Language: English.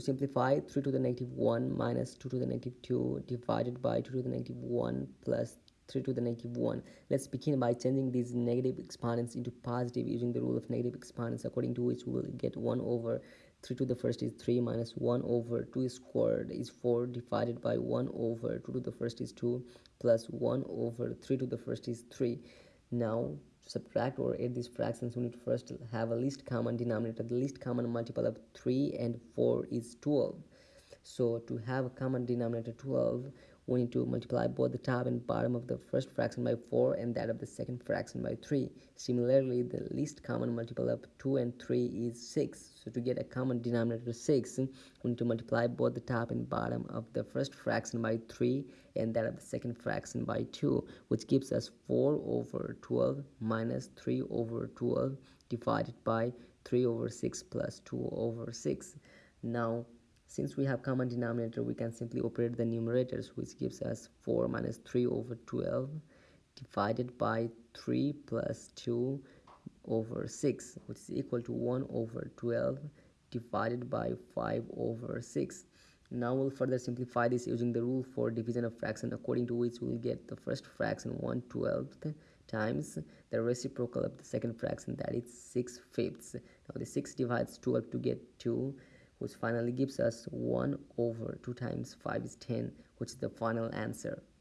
to simplify 3 to the negative 1 minus 2 to the negative 2 divided by 2 to the negative 1 plus 3 to the negative 1 let's begin by changing these negative exponents into positive using the rule of negative exponents according to which we will get 1 over 3 to the first is 3 minus 1 over 2 squared is 4 divided by 1 over 2 to the first is 2 plus 1 over 3 to the first is 3 now subtract or add these fractions we need to first have a least common denominator. The least common multiple of 3 and 4 is 12 so to have a common denominator 12 we need to multiply both the top and bottom of the first fraction by 4 and that of the second fraction by 3. Similarly, the least common multiple of 2 and 3 is 6. So to get a common denominator 6, we need to multiply both the top and bottom of the first fraction by 3 and that of the second fraction by 2, which gives us 4 over 12 minus 3 over 12 divided by 3 over 6 plus 2 over 6. Now since we have common denominator, we can simply operate the numerators, which gives us 4 minus 3 over 12 divided by 3 plus 2 over 6, which is equal to 1 over 12 divided by 5 over 6. Now we'll further simplify this using the rule for division of fraction according to which we'll get the first fraction 1 12th times the reciprocal of the second fraction that is 6 fifths. Now the 6 divides 12 to get 2 which finally gives us 1 over 2 times 5 is 10 which is the final answer